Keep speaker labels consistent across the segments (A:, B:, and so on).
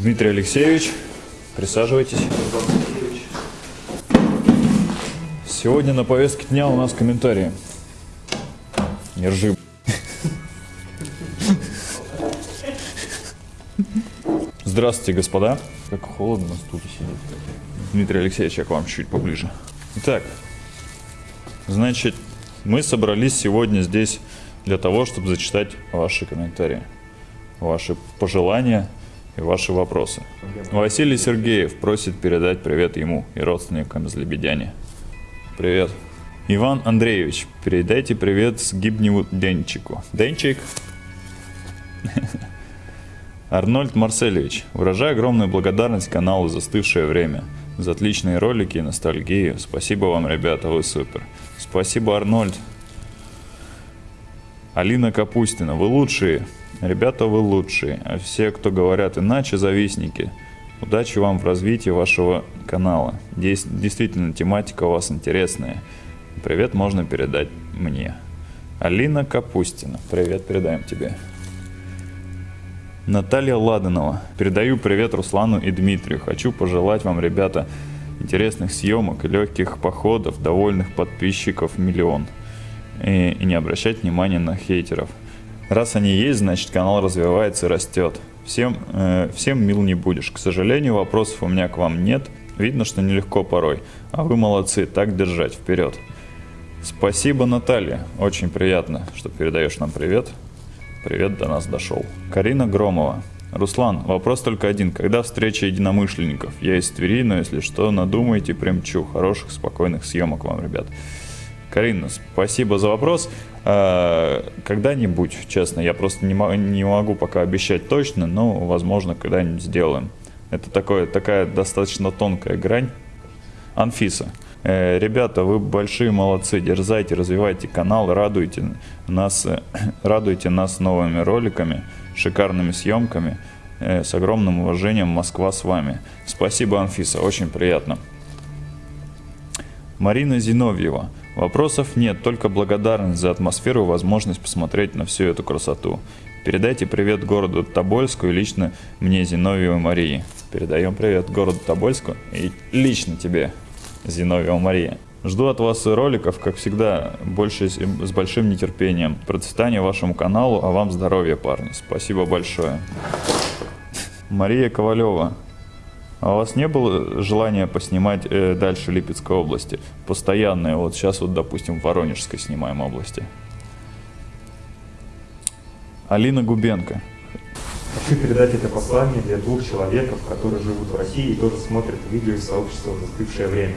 A: Дмитрий Алексеевич, присаживайтесь. Сегодня на повестке дня у нас комментарии. Не ржи. Здравствуйте, господа. Как холодно на стуле сидит. Дмитрий Алексеевич, я к вам чуть поближе. Итак, значит, мы собрались сегодня здесь для того, чтобы зачитать ваши комментарии, ваши пожелания и ваши вопросы. Василий Сергеев просит передать привет ему и родственникам из Лебедяне. Привет. Иван Андреевич, передайте привет с Гибневу Денчику. Денчик? Арнольд Марселевич, выражаю огромную благодарность каналу «Застывшее время» за отличные ролики и ностальгию. Спасибо вам, ребята, вы супер. Спасибо, Арнольд. Алина Капустина, вы лучшие. Ребята, вы лучшие. А все, кто говорят иначе, завистники. Удачи вам в развитии вашего канала. Здесь действительно тематика у вас интересная. Привет можно передать мне. Алина Капустина. Привет передаем тебе. Наталья Ладанова. Передаю привет Руслану и Дмитрию. Хочу пожелать вам, ребята, интересных съемок легких походов, довольных подписчиков миллион. И, и не обращать внимания на хейтеров. Раз они есть, значит канал развивается и растет. Всем, э, всем мил не будешь. К сожалению, вопросов у меня к вам нет. Видно, что нелегко порой. А вы молодцы, так держать, вперед. Спасибо, Наталья. Очень приятно, что передаешь нам привет. Привет до нас дошел. Карина Громова. Руслан, вопрос только один. Когда встреча единомышленников? Я из Твери, но если что, надумайте, примчу. Хороших, спокойных съемок вам, ребят. Карина, спасибо за вопрос. А, когда-нибудь, честно, я просто не, не могу пока обещать точно, но, возможно, когда-нибудь сделаем. Это такое, такая достаточно тонкая грань. Анфиса. Э, ребята, вы большие молодцы, дерзайте, развивайте канал, радуйте нас, э, радуйте нас новыми роликами, шикарными съемками. Э, с огромным уважением, Москва с вами. Спасибо, Анфиса, очень приятно. Марина Зиновьева. Вопросов нет, только благодарность за атмосферу и возможность посмотреть на всю эту красоту. Передайте привет городу Тобольску и лично мне, Зиновьевой Марии. Передаем привет городу Тобольску и лично тебе. Зиновьева Мария. Жду от вас роликов, как всегда, больше с большим нетерпением. Процветания вашему каналу, а вам здоровья, парни. Спасибо большое. Мария Ковалева. А у вас не было желания поснимать э, дальше Липецкой области? Постоянные. Вот сейчас вот, допустим, в Воронежской снимаем области. Алина Губенко.
B: Хочу передать это послание для двух человеков, которые живут в России и тоже смотрят видео из сообщества «Застывшее время».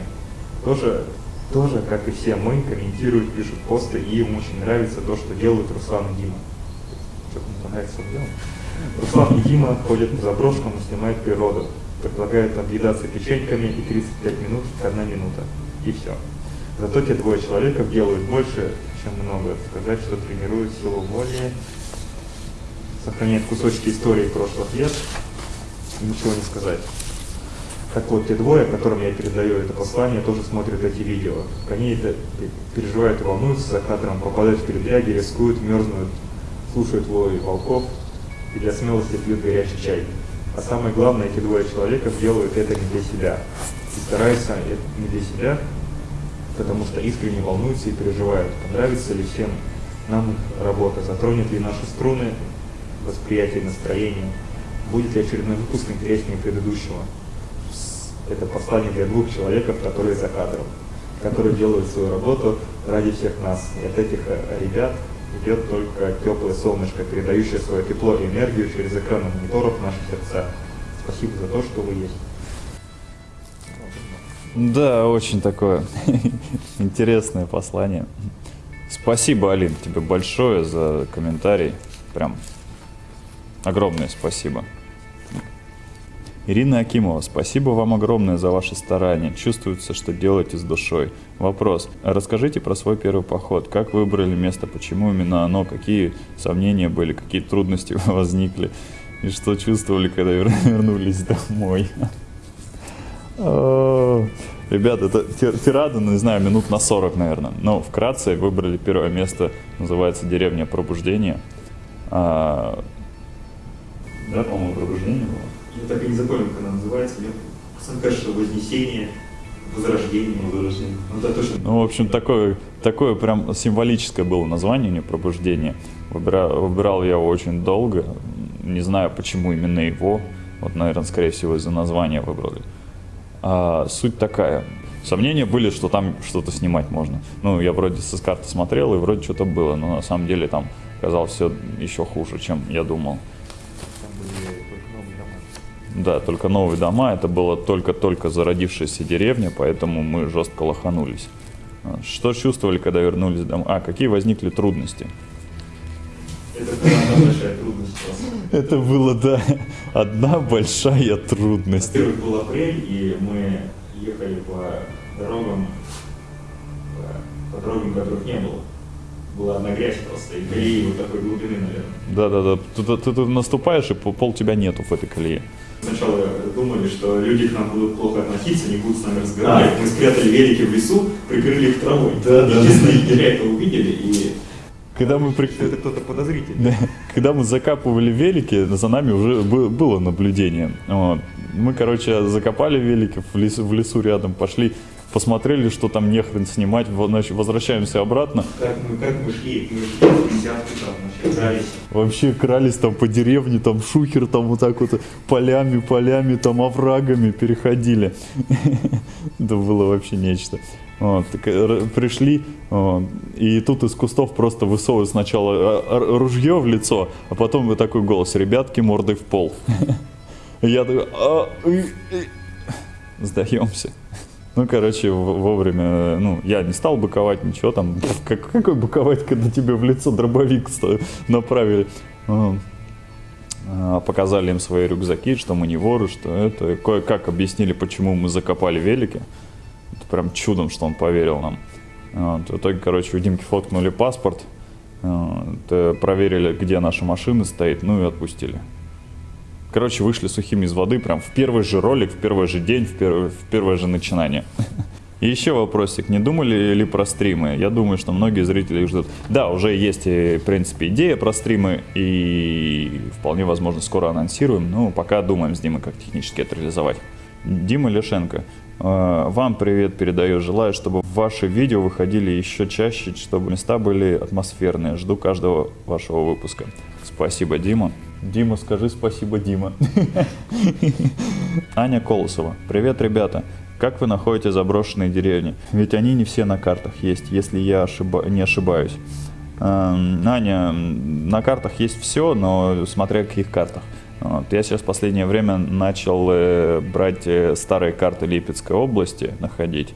B: Тоже, тоже, как и все мы, комментируют, пишут посты, и им очень нравится то, что делают Руслан и Дима. Что-то мне нравится, что делают. Руслан и Дима ходят по заброшкам и снимают природу. Предлагают объедаться печеньками и 35 минут, одна минута. И все. Зато те двое человеков делают больше, чем много. Сказать, что тренируют силу воли, сохраняет кусочки истории прошлых лет, ничего не сказать. Так вот, те двое, которым я передаю это послание, тоже смотрят эти видео. Они это переживают и волнуются за кадром, попадают в передряги, рискуют, мерзнут, слушают вой волков и для смелости пьют горячий чай. А самое главное, эти двое человека делают это не для себя. И стараются не для себя, потому что искренне волнуются и переживают, понравится ли всем нам работа, затронет ли наши струны, восприятие настроения. Будет ли очередной выпуск интереснее предыдущего? Это послание для двух человеков, которые за кадром, которые делают свою работу ради всех нас. И от этих ребят идет только теплое солнышко, передающее свое тепло и энергию через экраны мониторов в наши сердца. Спасибо за то, что вы есть.
A: Да, очень такое интересное послание. Спасибо, Алин, тебе большое за комментарий. Прям Огромное спасибо. Ирина Акимова, спасибо вам огромное за ваши старания. Чувствуется, что делаете с душой. Вопрос. Расскажите про свой первый поход. Как выбрали место, почему именно оно, какие сомнения были, какие трудности возникли и что чувствовали, когда вернулись домой. Ребят, это тирада, ну, не знаю, минут на 40, наверное. Но вкратце выбрали первое место, называется «Деревня пробуждения». А, да, по-моему, пробуждение было.
B: Я так и не запомнил, как она называется. Мне кажется, что Вознесение, Возрождение.
A: Возрождение.
B: Ну да, точно.
A: Ну, в общем, такое, такое прям символическое было название, не пробуждение. Выбирал, выбирал я его очень долго, не знаю, почему именно его. Вот, наверное, скорее всего, из-за названия выбрали. А, суть такая. Сомнения были, что там что-то снимать можно. Ну, я вроде с карты смотрел, и вроде что-то было, но на самом деле там оказалось все еще хуже, чем я думал. Да, только новые дома, это была только-только зародившаяся деревня, поэтому мы жестко лоханулись. А, Что чувствовали, когда вернулись домой? А, какие возникли трудности?
B: Это была одна большая трудность.
A: Это было, да, одна большая трудность.
B: Во-первых, был апрель, и мы ехали по дорогам, по дорогам, которых не было. Была одна грязь просто, и колеи вот такой глубины, наверное.
A: Да-да-да, ты, ты- ты наступаешь, и пол тебя нету в этой колее.
B: Сначала думали, что люди к нам будут плохо относиться, не будут с нами разговаривать. Мы спрятали велики в лесу, прикрыли их травой.
A: Да, да.
B: Егеря это увидели, и
A: Когда мы, при-
B: это кто-то подозрительный.
A: Да, Когда мы закапывали велики, за нами уже бы- было наблюдение. Вот. Мы, короче, закопали велики в лесу, в лесу рядом, пошли, посмотрели, что там нехрен снимать, возвращаемся обратно.
B: Как мы, как мы шли, мы шли десятку там, вообще дрались.
A: Вообще крались там по деревне, там шухер, там вот так вот полями, полями, там оврагами переходили. Это было вообще нечто. Вот, так, э, пришли, вот, и тут из кустов просто высовывают сначала э, ружье в лицо, а потом вот такой голос, ребятки, мордой в пол. Я такой, «А, и, и». сдаемся. Ну, короче, вовремя, э, ну, я не стал быковать, ничего там. Как, какой быковать, когда тебе в лицо дробовик направили? А, Показали им свои рюкзаки, что мы не воры, что это. Кое-как объяснили, почему мы закопали велики. Это прям чудом, что он поверил нам. Вот, В итоге, короче, у Димки фоткнули паспорт, вот, э, проверили, где наша машина стоит, ну и отпустили. Короче, вышли сухими из воды прям в первый же ролик, в первый же день, в первое, в первое же начинание. И еще вопросик, не думали ли про стримы? Я думаю, что многие зрители их ждут. Да, уже есть, э, в принципе, идея про стримы, и вполне возможно скоро анонсируем, но пока думаем с Димой, как технически это реализовать. Дима Лешенко, э, вам привет передаю. Желаю, чтобы ваши видео выходили еще чаще, чтобы места были атмосферные. Жду каждого вашего выпуска. Спасибо, Дима. Дима, скажи спасибо, Дима. Аня Колосова. Привет, ребята. Как вы находите заброшенные деревни? Ведь они не все на картах есть, если я ошиба- не ошибаюсь. Эм, Аня, на картах есть все, но смотря каких картах. Вот. Я сейчас в последнее время начал э, брать э, старые карты Липецкой области, находить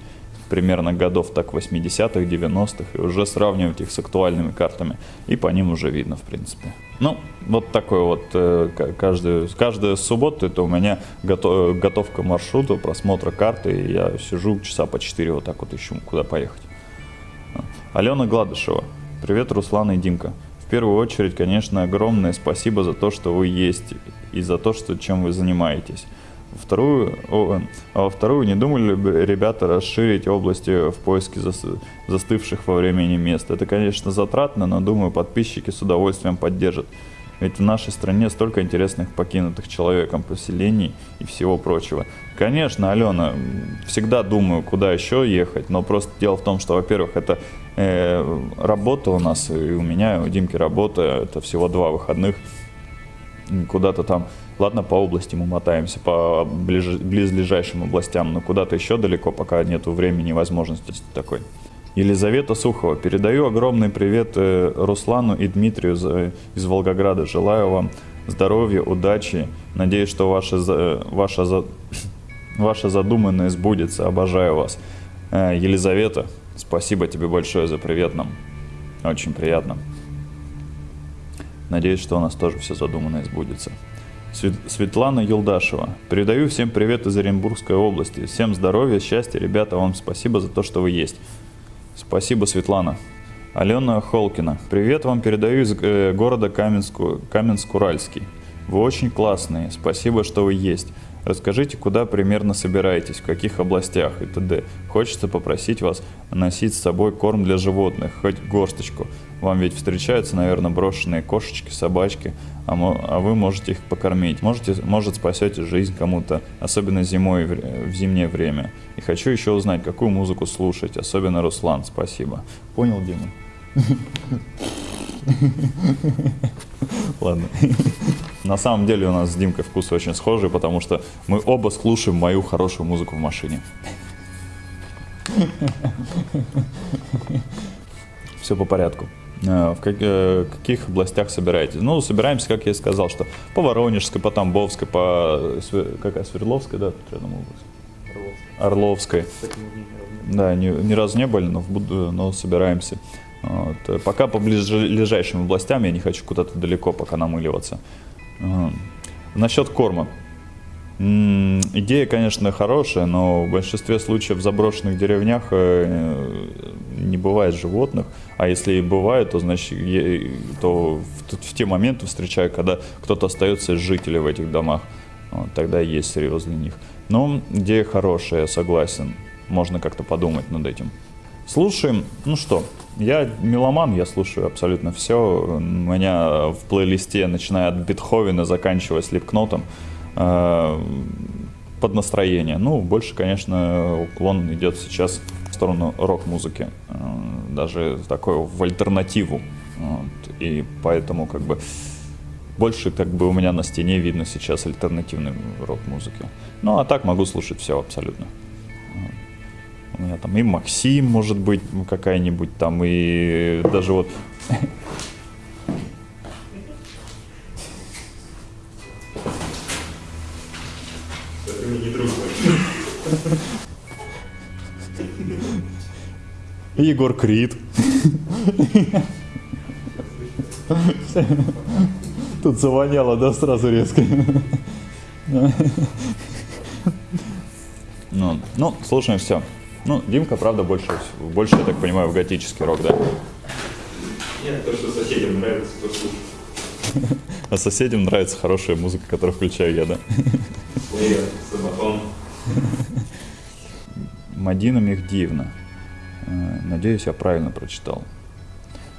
A: примерно годов так 80-х, 90-х, и уже сравнивать их с актуальными картами. И по ним уже видно, в принципе. Ну, вот такой вот э, ка- каждую, каждую субботу это у меня гото- готовка маршрута, просмотра карты, и я сижу часа по 4 вот так вот ищу, куда поехать. Алена Гладышева. Привет, Руслан и Димка. В первую очередь, конечно, огромное спасибо за то, что вы есть и за то, что, чем вы занимаетесь. Вторую, о, а вторую, не думали ли бы ребята расширить области в поиске зас- застывших во времени мест? Это, конечно, затратно, но думаю, подписчики с удовольствием поддержат. Ведь в нашей стране столько интересных покинутых человеком поселений и всего прочего. Конечно, Алена, всегда думаю, куда еще ехать, но просто дело в том, что, во-первых, это э, работа у нас, и у меня, и у Димки работа, это всего два выходных, куда-то там, ладно, по области мы мотаемся, по ближ- близлежащим областям, но куда-то еще далеко, пока нету времени и возможности такой. Елизавета Сухова. Передаю огромный привет э, Руслану и Дмитрию из Волгограда. Желаю вам здоровья, удачи. Надеюсь, что ваша, за- ваша, ваша задуманное сбудется. Обожаю вас. Э, Елизавета, спасибо тебе большое за привет нам. Очень приятно. Надеюсь, что у нас тоже все задуманное сбудется. Свет- Светлана Юлдашева. Передаю всем привет из Оренбургской области. Всем здоровья, счастья, ребята. Вам спасибо за то, что вы есть. Спасибо, Светлана. Алена Холкина. Привет вам передаю из э, города Каменску, Каменск-Уральский. Вы очень классные. Спасибо, что вы есть. Расскажите, куда примерно собираетесь, в каких областях и т.д. Хочется попросить вас носить с собой корм для животных, хоть горсточку. Вам ведь встречаются, наверное, брошенные кошечки, собачки, а, а вы можете их покормить. Можете, может, спасете жизнь кому-то, особенно зимой, в зимнее время. И хочу еще узнать, какую музыку слушать, особенно Руслан. Спасибо. Понял, Дима? Ладно. На самом деле у нас с Димкой вкусы очень схожие, потому что мы оба слушаем мою хорошую музыку в машине. Все по порядку. Э, в э, каких областях собираетесь? Ну, собираемся, как я и сказал, что по Воронежской, по Тамбовской, по какая Свердловская, да, область. Орловской. Да, ни, ни разу не были, но, в, но собираемся. Вот. Пока по ближайшим областям я не хочу куда-то далеко пока намыливаться. Насчет корма. Идея, конечно, хорошая, но в большинстве случаев в заброшенных деревнях э, не бывает животных, а если и бывает, то значит, то в, те моменты встречаю, когда кто-то остается из жителей в этих домах, вот, тогда есть серьез для них. Но идея хорошая, согласен, можно как-то подумать над этим. Слушаем, ну что, я меломан, я слушаю абсолютно все. У меня в плейлисте, начиная от Бетховена, заканчивая Слепкнотом, под настроение. Ну, больше, конечно, уклон идет сейчас в сторону рок-музыки, э, даже такой в альтернативу. Вот. И поэтому как бы больше как бы у меня на стене видно сейчас альтернативной рок-музыки. Ну, а так могу слушать все абсолютно. У меня там и Максим, может быть, какая-нибудь там, и даже вот... Егор Крид. Тут завоняло, да, сразу резко. Ну, ну, слушаем все. Ну, Димка, правда, больше, больше, я так понимаю, в готический рок, да?
B: Нет, то, что соседям нравится, то слушаю.
A: А соседям нравится хорошая музыка, которую включаю я, да? Мадина Мехдиевна. Э, надеюсь, я правильно прочитал.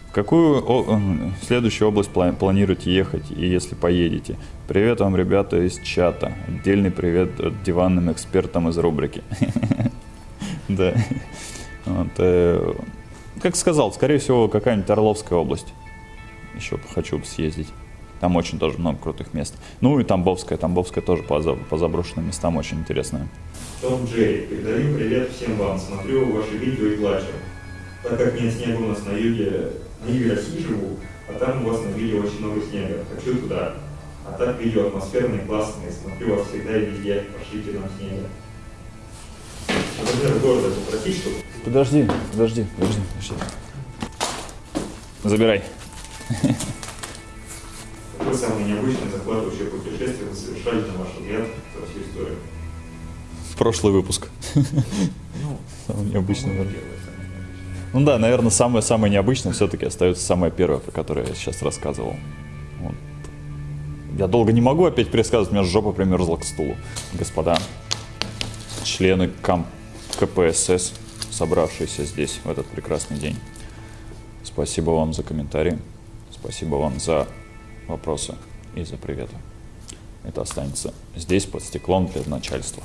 A: В какую о, следующую область планируете ехать, и если поедете? Привет вам, ребята, из чата. Отдельный привет диванным экспертам из рубрики. Да. Э, как сказал, скорее всего, какая-нибудь Орловская область. Еще хочу съездить. Там очень тоже много крутых мест. Ну и Тамбовская. Тамбовская тоже по, по заброшенным местам очень интересная.
B: Том Джей, передаю привет всем вам. Смотрю ваши видео и плачу. Так как нет снега у нас на юге, на юге России живу, а там у вас на видео очень много снега. Хочу туда. А так видео атмосферные, классные. Смотрю вас всегда и везде. Пошлите нам снега например, города попросить, чтобы...
A: Подожди, подожди, подожди, подожди. Забирай.
B: Какое самое необычное захватывающее путешествие вы совершали, на ваш взгляд, за всю историю?
A: Прошлый выпуск. Ну, самое необычное. Ну да, наверное, самое-самое необычное все-таки остается самое первое, про которое я сейчас рассказывал. Вот. Я долго не могу опять пересказывать, у меня жопа примерзла к стулу. Господа, члены комп КПСС, собравшиеся здесь в этот прекрасный день. Спасибо вам за комментарии, спасибо вам за вопросы и за приветы. Это останется здесь под стеклом для начальства.